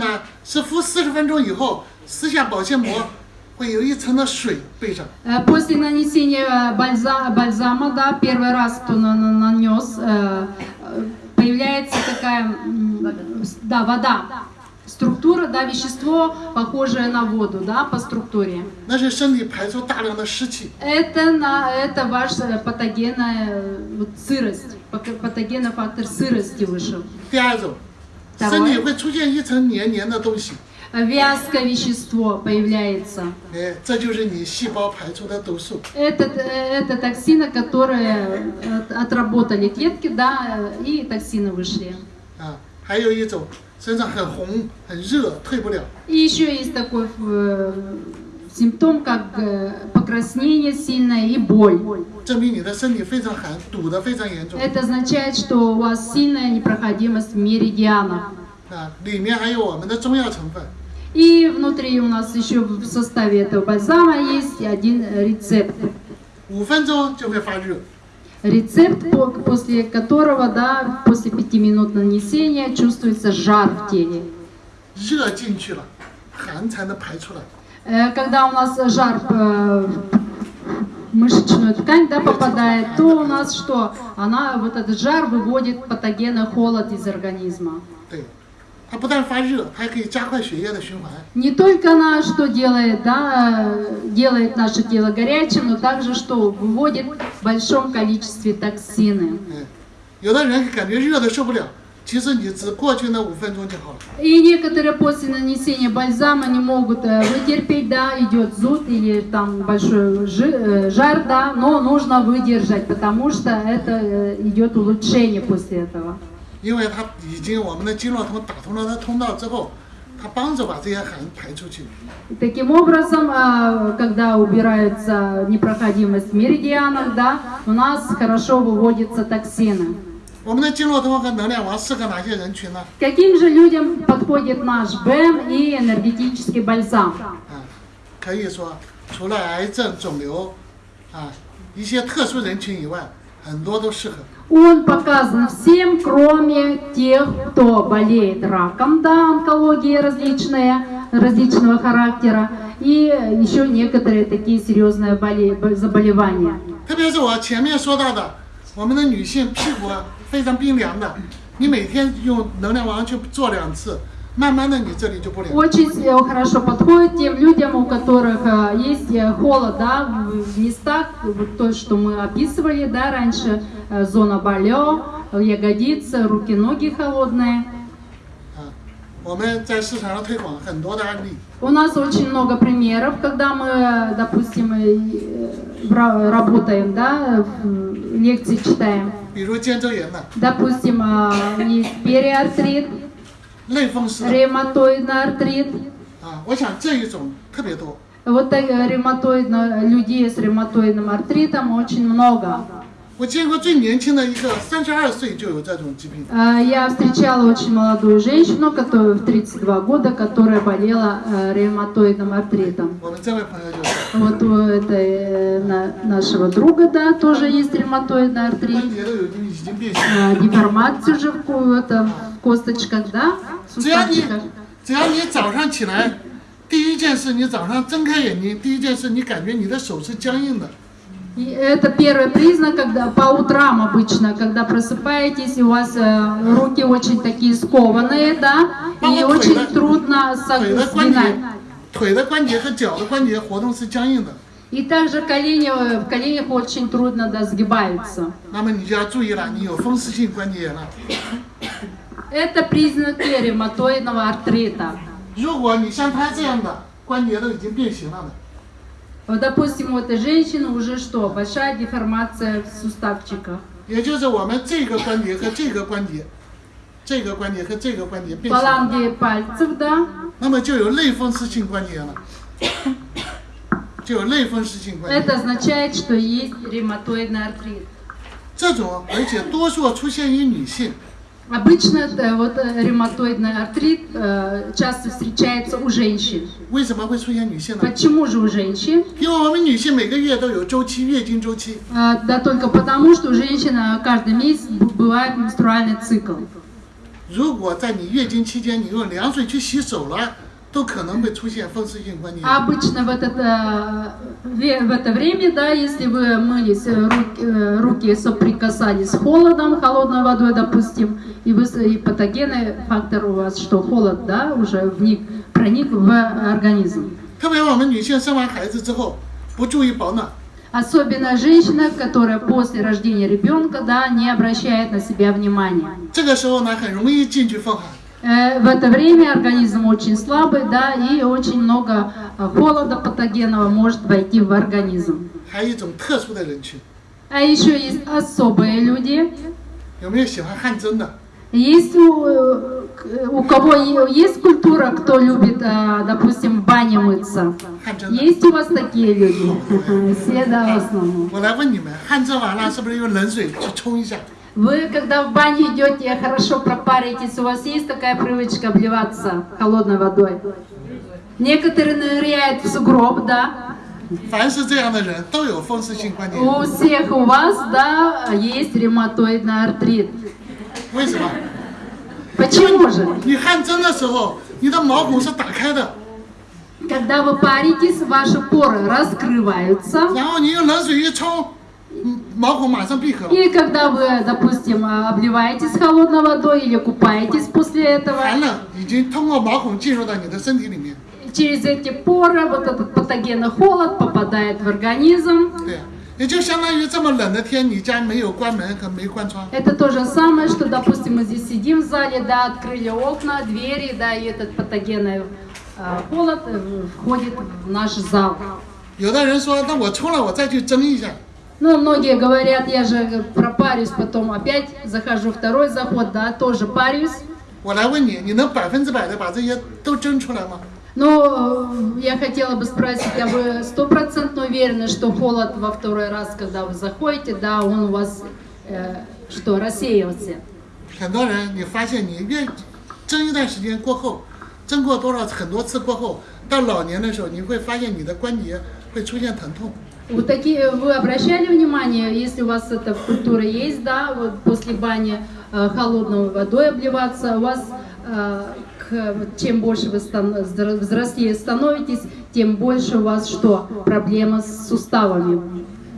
呢是敷四十分钟以后，撕下保鲜膜，会有一层的水背上。 Э, После нанесения бальза- бальзама, да, первый раз, кто на- на- нанес, э, э, появляется такая, м, да, вода. Структура, да, вещество, похожее на воду, да, по структуре. 那是身体排出大量的湿气。 Это, на, это ваша патогенная э, вот, сырость, пак- патогенный фактор сырости вышел. 第二种， Давай. 身体会出现一层黏黏的东西， Э, Вязкое вещество появляется. 哎，这就是你细胞排出的毒素。 Это, э, это токсины, которые э, отработали клетки, да, э, и токсины вышли. 啊，还有一种身上很红、很热，退不了。 И еще есть такой э, симптом, как э, покраснение сильное и боль. 证明你的身体非常寒，堵得非常严重 Это означает, что у вас сильная непроходимость в меридианах. 啊！里面还有我们的中药成分， И внутри у нас еще в составе этого бальзама есть один рецепт. 五分钟就会发热。 Рецепт, по- после которого, да, после пяти минут нанесения чувствуется жар в теле. 热进去了，寒才能排出来。 Э, Когда у нас жар э, в мышечную ткань да, попадает, то у нас что? Она, вот этот жар выводит патогены холод из организма. 对，它不但发热，它还可以加快血液的循环。 Не только она что делает, да, э, делает наше тело горячим, но также что выводит в большом количестве токсины. 嗯，有的人感觉热的受不了， 其实你只过去那五分钟就好了。 И некоторые после нанесения бальзама не могут э, вытерпеть, да, идет зуд или там большой жи- э, жар, да, но нужно выдержать, потому что это э, идет улучшение после этого. 因为它已经我们的经络通打通了它通道之后，它帮着把这些寒排出去。 И таким образом, э, когда убирается непроходимость в меридианах, да, у нас хорошо выводятся токсины. 我们的经络通和能量王适合哪些人群呢？ Каким же людям подходит наш БЭМ и энергетический бальзам? 啊，可以说除了癌症、肿瘤啊一些特殊人群以外，很多都适合。 Он показан всем, кроме тех, кто болеет раком, да, онкология различная, различного характера, и еще некоторые такие серьезные боле- б- заболевания. 特别是我前面说到的，我们的女性屁股 非常冰凉的，你每天用能量王去做两次，慢慢的你这里就不凉。 Очень э, хорошо подходит тем людям, у которых э, есть э, холод да, в в местах, вот то, что мы описывали да, раньше, э, зона болё, ягодицы, руки, ноги холодные. 啊，我们在市场上推广很多的案例， У нас очень много примеров, когда мы, э, допустим, э, бра- работаем, да, в- лекции читаем. 比如肩周炎的、 Допустим, э, есть периартрит, 类风湿的 ревматоидный артрит. 啊，我想这一种特别多。 Вот так, э, ревматоидно, людей с ревматоидным артритом очень много. 我见过最年轻的一个，三十二岁就有这种疾病。 Э, Я встречала очень молодую женщину, которая в 32 года, которая болела э, ревматоидным артритом. 我们这位朋友就是， Вот у этой э, на- нашего друга, да, тоже есть ревматоидный артрит. 关节都有已经变形。 Э, Деформация уже в, ко- это, в косточках, да, в 只要你 суставчиках. 只要你早上起来，第一件事你早上睁开眼睛，第一件事你感觉你的手是僵硬的， И это первый признак, когда по утрам обычно, когда просыпаетесь, и у вас э, руки очень такие скованные, да, и очень трудно 腿的关节 согнать.， 腿的关节和脚的关节活动是僵硬的。 И также колени, э, в коленях очень трудно да, сгибаются. 那么你就要注意了，你有风湿性关节炎了。 Это признаки ревматоидного артрита. 如果你像他这样的关节都已经变形了的， Вот, допустим, у этой женщины уже что? Большая деформация в суставчиках. 也就是我们这个关节和这个关节，这个关节和这个关节变形了， Фаланги пальцев, да, 那么就有类风湿性关节炎了，就有类风湿性关节炎。 это означает, что есть ревматоидный артрит. 这种而且多数出现于女性， Обычно это вот э, ревматоидный артрит э, часто встречается у женщин. 为什么会出现女性呢？ Почему же у женщин? 因为我们女性每个月都有周期，月经周期。 Э, Да только потому, что у женщин э, каждый месяц б- бывает менструальный цикл. 如果在你月经期间你用凉水去洗手了，都可能会出现风湿性关节炎。 А обычно в, этот, э, ве- в это время, да, если вы мылись, э, руки, э, руки соприкасались с холодом, холодной водой, допустим, и, вы, с- и патогенный фактор у вас, что холод, да, уже вник, проник в организм. 特别我们女性生完孩子之后不注意保暖， Особенно женщина, которая после рождения ребенка да, не обращает на себя внимания. Э, в это время организм очень слабый, да, и очень много а, холода патогенного может войти в организм. А еще есть особые люди. Есть э, Э, у кого есть культура, кто любит, э, допустим, в бане мыться? Есть у вас такие люди? Все, да, в основном. Вы, когда в бане идете, хорошо пропаритесь, у вас есть такая привычка обливаться холодной водой? Некоторые ныряют в сугроб, да? У всех у вас, да, есть ревматоидный артрит. Почему? Почему же? 你汗蒸的时候，你的毛孔是打开的， Когда вы паритесь, ваши поры раскрываются. 然后你用冷水一冲，嗯毛孔马上闭合了， И когда вы, допустим, обливаетесь холодной водой или купаетесь после этого, 寒冷已经通过毛孔进入到你的身体里面。 через эти поры вот этот патогенный холод попадает в организм. 对呀、 也就相当于这么冷的天，你家没有关门和没关窗， Это то же самое, что, допустим, мы здесь сидим в зале, да, открыли окна, двери, да, и этот патогенный э, холод э, входит в наш зал. 有的人说，那我冲了，我再去蒸一下。 Ну, многие говорят, я же пропарюсь, потом опять захожу второй заход, да, тоже парюсь. 我来问你，你能百分之百的把这些都蒸出来吗？ Но э, я хотела бы спросить, а вы стопроцентно уверены, что холод во второй раз, когда вы заходите, да, он у вас э, что, рассеялся? 很多人，你发现你越蒸一段时间过后，蒸过多少很多次过后，到老年的时候，你会发现你的关节会出现疼痛。 Вот такие, вы обращали внимание, если у вас эта культура есть, да, вот после бани э, холодной водой обливаться, у вас э, к- вот чем больше вы стан- взро- взрослее становитесь, тем больше у вас что? Проблемы с суставами.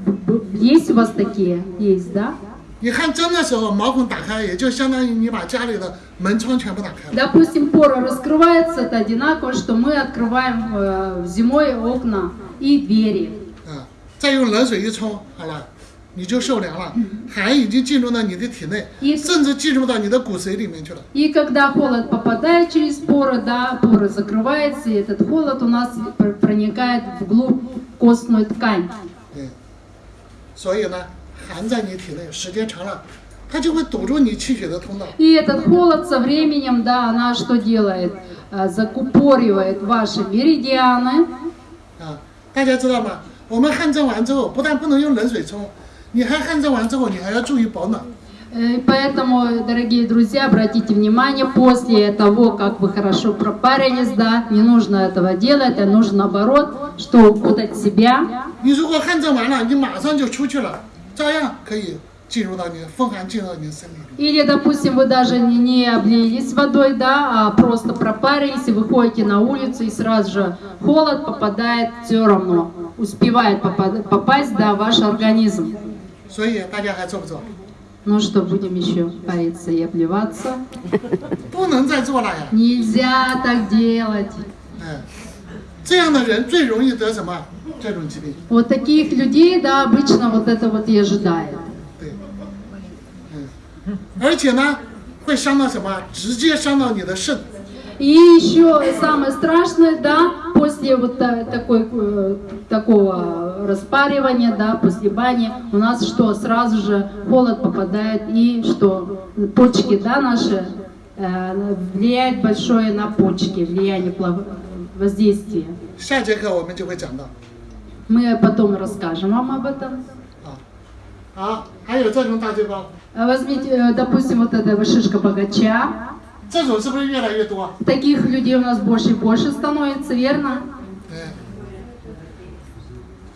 Б- б- Есть у вас такие? Есть, да? 你汗蒸的时候，毛孔打开，也就相当于你把家里的门窗全部打开了。 Допустим, пора раскрывается, это одинаково, что мы открываем э, зимой окна и двери. 啊，再用冷水一冲，好了， 你就受凉了，寒已经进入到你的体内， И 甚至进入到你的骨髓里面去了。 И когда холод попадает через поры, да, поры закрываются, и этот холод у нас пр- проникает вглубь костную ткань. 对，所以呢，寒在你体内时间长了，它就会堵住你气血的通道。 И этот холод со временем, да, она что делает? А, Закупоривает ваши меридианы. 啊，大家知道吗？我们汗蒸完之后，不但不能用冷水冲， 你还汗蒸完之后，你还要注意保暖。 Э, И поэтому, дорогие друзья, обратите внимание, после того, как вы хорошо пропарились, да, не нужно этого делать, а нужно наоборот, что укутать себя. 你如果汗蒸完了，你马上就出去了，照样可以进入到你的风寒进入到你的身体里。 Или, допустим, вы даже не, не облились водой, да, а просто пропарились и выходите на улицу, и сразу же холод попадает все равно, успевает попад- попасть, да, в ваш организм. 所以大家还做不做？ Ну что, будем еще париться и обливаться? 不能再做了呀！ Нельзя так делать. 哎，这样的人最容易得什么这种疾病？ Вот таких людей, да, обычно вот это вот и ожидает. 对，嗯，而且呢，会伤到什么？直接伤到你的肾。 И еще самое страшное, да, после вот та- такой, э, такого распаривания, да, после бани, у нас что, сразу же холод попадает и что, почки, да, наши, э, влияет большое на почки, влияние плав- воздействия. 下节课我们就会讲到。 Мы потом расскажем вам об этом. 啊，好，还有这种大嘴包， А Возьмите, э, допустим, вот эта шишка богача. 这种是不是越来越多？ Таких людей у нас больше и больше становится, верно?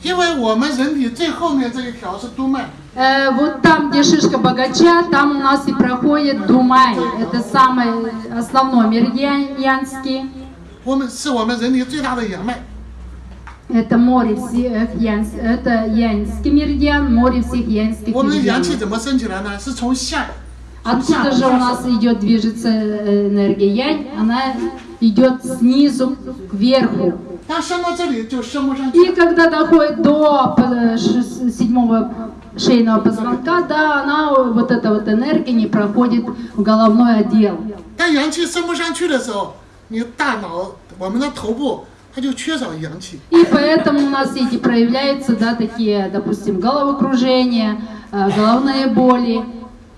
对，因为我们人体最后面这一条是督脉， Э, вот там, где шишка богача, там у нас и проходит Думай. Это самый основной меридиан янский. 我们是我们人体最大的阳脉。 Это море всех янс, это янский меридиан, море всех янских 我们的阳气 меридианов. 怎么升起来呢？是从下，从下 Откуда 往 же у 上 нас 升。 идет, движется э, энергия янь? Она идет снизу кверху. 它升到这里就升不上 И 去。 когда доходит до э, ш- седьмого шейного позвонка, да, она, вот эта вот энергия не проходит в головной отдел. 当阳气升不上去的时候，你大脑，我们的头部它就缺少阳气。 И поэтому у нас эти проявляются, да, такие, допустим, головокружение, э, головные боли.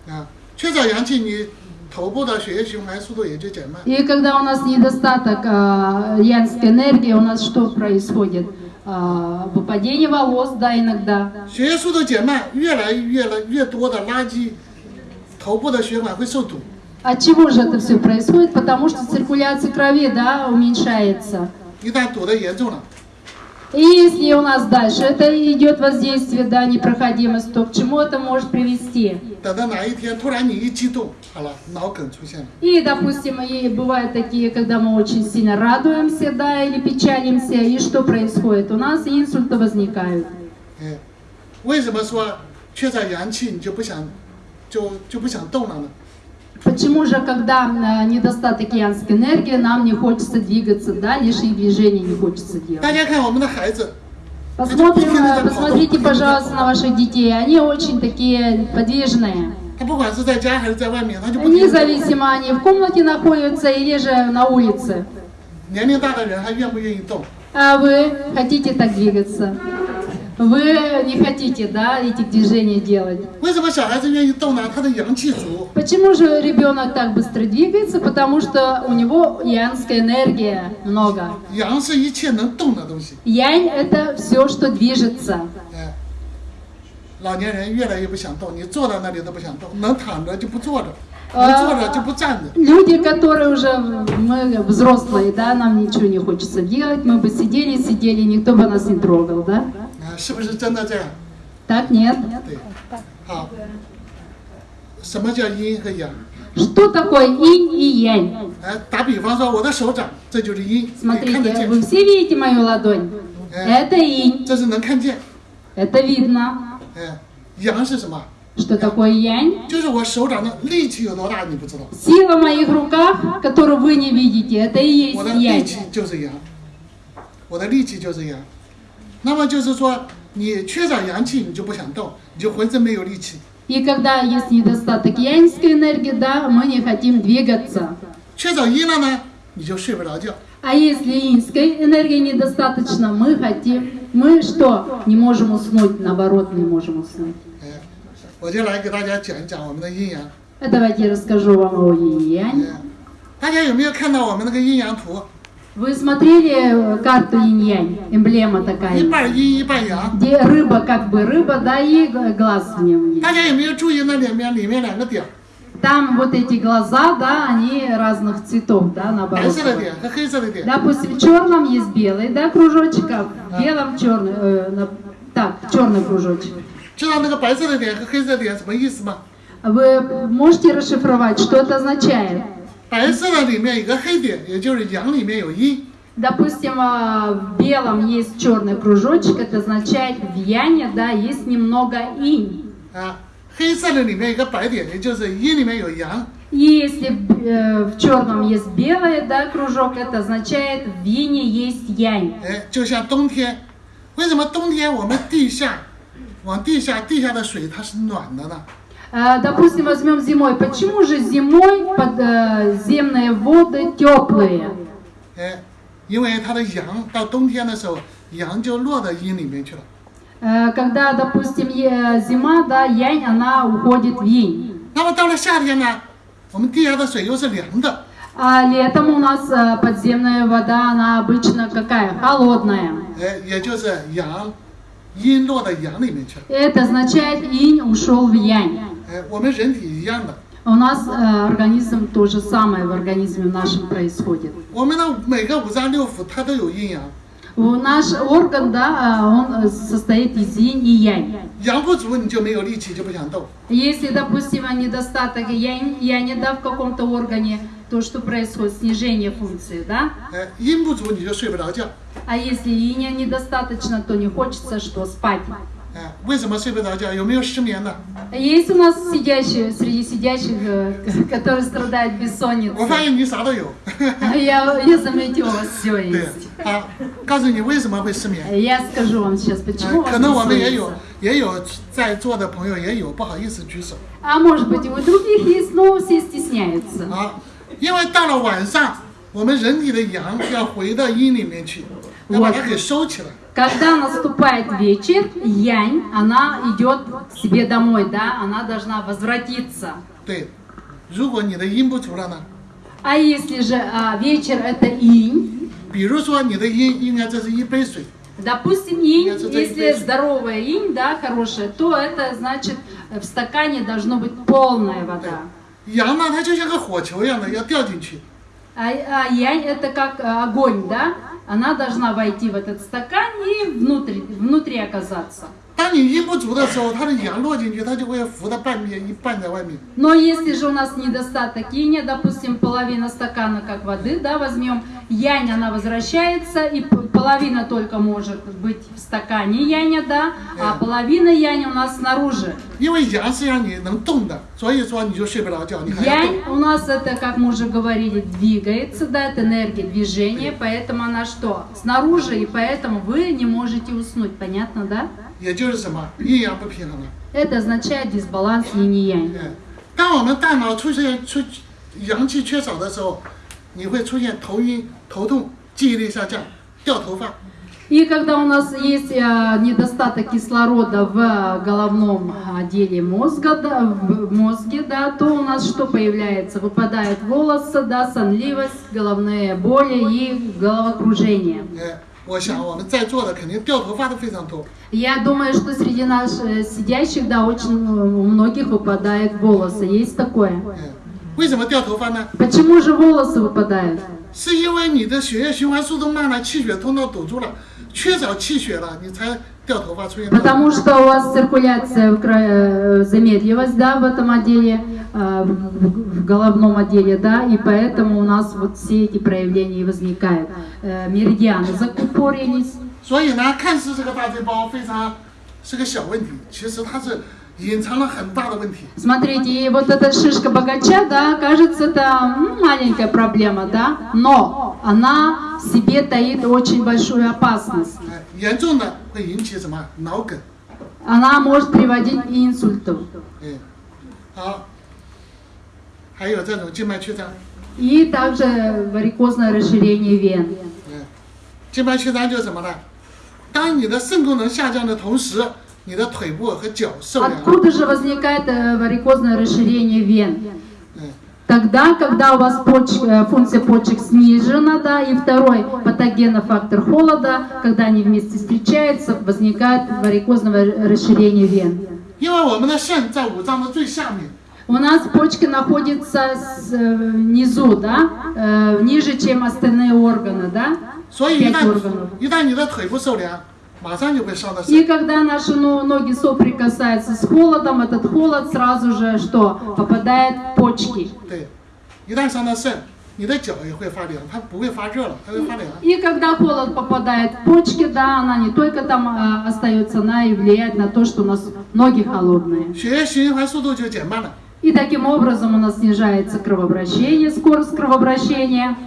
啊，缺少阳气，你 头部的血液循环速度也就减慢。 И когда у нас недостаток э, янской энергии, у нас что происходит? Э, выпадение волос, да, иногда. 血液速度减慢，越来越来越多的垃圾，头部的血管会受堵。 От чего же это все происходит? Потому что циркуляция крови, да, уменьшается. 一旦堵得严重了， И если у нас дальше это идет воздействие, да, непроходимость, то к чему это может привести? 等到哪一天突然你一激动，好了，脑梗出现了。 И, допустим, и бывают такие, когда мы очень сильно радуемся, да, или печалимся, и что происходит? У нас инсульты возникают. 哎，为什么说缺少阳气你就不想，就就不想动了呢？ Почему же, когда э, недостаток янской энергии, нам не хочется двигаться, да, лишних движений не хочется делать? Посмотрим, э, посмотрите, пожалуйста, на ваших детей. Они очень такие подвижные. Независимо, они в комнате находятся или же на улице. А вы хотите так двигаться? Вы не хотите, да, этих движений делать? 为什么小孩子愿意动呢？他的阳气足， Почему же ребенок так быстро двигается? Потому что у него янская энергия много. 阳是一切能动的东西。 Янь – это все, что движется. 哎，老年人越来越不想动，你坐在那里都不想动，能躺着就不坐着，能坐着就不站着。 Люди, которые уже, мы взрослые, да, нам ничего не хочется делать, мы бы сидели, сидели, никто бы нас не трогал, да? 啊，是不是真的这样？ Так нет. 对，好。什么叫阴和阳？ Что такое инь и янь? 哎，打比方说，我的手掌，这就是阴，你看得 Смотрите, 见， вы все видите мою ладонь? Это инь, 这是能看见。 это видно. 哎，阳是什么？ Что такое янь? 就是我手掌的力气有多大，你不知道。 Сила в моих руках, которую вы не видите, это и 我 есть 的力 янь. 气就是阳，我的力气就是阳。 那么就是说，你缺少阳气，你就不想动，你就浑身没有力气。 И когда есть недостаток яньской энергии, да, мы не хотим двигаться. 缺少阴了呢，你就睡不着觉。 А если инской энергии недостаточно, мы хотим, мы что? Не можем уснуть, наоборот, не можем уснуть. 哎，我就来给大家讲一讲我们的阴阳。 А давайте я расскажу вам о инь-янь. 哎，大家有没有看到我们那个阴阳图？ Вы смотрели э, карту инь-янь? Эмблема 一 такая. 半阴一半阳。 Где рыба как бы рыба, да, и г- глаз в нем есть. 大家有没有注意那里面里面两个点， Там вот эти глаза, да, они разных цветов, да, 白 наоборот. 色的点和黑色的点？ Допустим, в черном есть белый, да, кружочек, а в белом черный, э, на- так, черный кружочек. 知道那个白色的点和黑色的点什么意思吗？ Вы можете расшифровать, что это означает? 白色的里面有个黑点，也就是阳里面有阴。 Допустим, а, в белом есть черный кружочек, это означает в яне, да, есть немного инь. 啊，黑色的里面有个白点，也就是阴里面有阳。 И если э, в черном есть белый, да, кружок, это означает в ине есть янь. 哎，就像冬天，为什么冬天我们地下往地下地下的水它是暖的呢？ Э, Допустим, возьмем зимой. Почему же зимой подземные воды теплые? 哎，因为它的阳到冬天的时候，阳就落到阴里面去了。 Э, Когда, допустим, е- зима, да, янь, она уходит в инь. 那么到了夏天呢，我们地下的水又是凉的， А летом у нас э, подземная вода, она обычно какая? Холодная. 哎，也就是阳阴落到阳里面去了。 Это означает инь ушел в янь. Э, У нас э, организм то же самое в организме нашем происходит. У наш орган, да, э, он состоит из инь и янь. Если, допустим, недостаток янь, яня, да, в каком-то органе, то что происходит? Снижение функции, да? А если иня недостаточно, то не хочется что? Спать. 哎，为什么睡不着觉？有没有失眠的？ Есть у нас сидящие, среди сидящих, э, которые страдают 我发 бессонницей. 现你啥都有。 Я, я заметила, у вас все 对 есть. 啊，告诉你为什么会失眠。 Я скажу вам сейчас, 哎 почему у вас 可能我们也有 бессонница. 也有在座的朋友也有，不好意思举手 А может быть, и у других есть, но все стесняются. 啊，因为到了晚上，我们人体的阳要回到阴里面去，要把它给收起来。 когда наступает вечер, янь, она идет к себе домой, да, она должна возвратиться. А если же а, вечер это инь, Допустим, инь, если здоровая инь, да, хорошая, то это значит в стакане должно быть полная вода. Яна, она как А янь это как э, огонь, да? она должна войти в этот стакан и внутри внутри оказаться. Но если же у нас недостаток иня, допустим, половина стакана как воды, да, возьмем, янь, она возвращается, и половина только может быть в стакане яня, да, а половина яня у нас снаружи. 因为阳是让你能动的，所以说你就睡不着觉，你还要动。 Янь у нас это, как мы уже говорили, двигается, да, это энергия движения, поэтому она что? Снаружи, и поэтому вы не можете уснуть, понятно, да? 也就是什么阴阳不平衡了。 Это означает дисбаланс инь и янь. 嗯，当我们大脑出现出阳气缺少的时候，你会出现头晕、头痛、记忆力下降、 掉头发。 И когда у нас есть э, недостаток кислорода в э, головном отделе мозга, да, в мозге, да, то у нас что появляется? Выпадают волосы, да, сонливость, головные боли и головокружение. 哎，我想我们在座的肯定掉头发的非常多。 Я думаю, что среди нас э, сидящих, да, очень э, у многих выпадают волосы. Есть такое. 嗯，为什么掉头发呢？ Почему же волосы выпадают? 是因为你的血液循环速度慢了，气血通道堵住了，缺少气血了，你才掉头发出现。 Потому что у вас циркуляция в кра- э, замедлилась, да, в этом отделе, э, в в головном отделе, да, и поэтому у нас вот все эти проявления и возникают. Э, Меридианы закупорились, 所以呢，看似这个大嘴包非常是个小问题，其实它是隐藏了很大的问题。 Смотрите, и вот эта шишка богача, да, кажется, это м, маленькая проблема, да, но она в себе таит очень большую опасность. 哎，严重的会引起什么脑梗？ Она может приводить к инсульту. 嗯，好，还有这种静脉曲张。 И также варикозное расширение вен. 嗯，静脉曲张就是什么呢？当你的肾功能下降的同时，你的腿部和脚受凉。 Откуда же возникает э, варикозное расширение вен? 嗯， Тогда, когда у вас поч- э, функция почек снижена, да, и второй патогенный фактор холода, когда они вместе встречаются, возникает варикозное расширение вен. 因为我们的肾在五脏的最下面， У нас почки находятся с, э, внизу, да, э, ниже, чем остальные органы, да. 所以一 Пять 旦 органов. 一旦你的腿部受凉，马上就会伤到 и когда наши ноги соприкасаются с холодом, этот холод сразу же что? Попадает в почки. И, когда холод попадает в почки, да, она не только там а, остается, она и влияет на то, что у нас ноги холодные. И таким образом у нас снижается кровообращение, скорость кровообращения.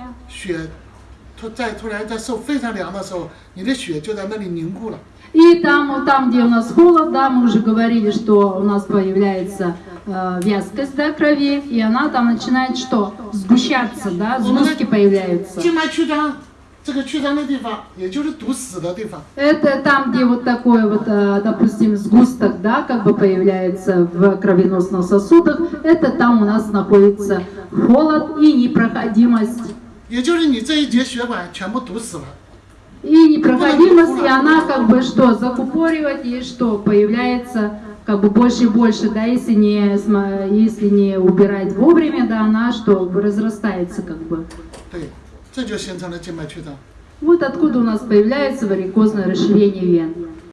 血突在突然在受非常凉的时候，你的血就在那里凝固了。 И там, там, где у нас холод, да, мы уже говорили, что у нас появляется э, вязкость да, крови, и она там начинает что? Сгущаться, да, сгустки появляются. 静脉曲张，这个曲张的地方，也就是堵死的地方。 Это там, где вот такой вот, э, допустим, сгусток, да, как бы появляется в кровеносных сосудах, это там у нас находится холод и непроходимость. 也就是你这一节血管全部堵死了， И непроходимость, и она как бы что, закупоривать, и что, появляется как бы больше и больше, да, если не, сма- если не убирать вовремя, да, она что, разрастается как бы. 对，这就形成了静脉曲张。 Вот откуда у нас появляется варикозное расширение вен.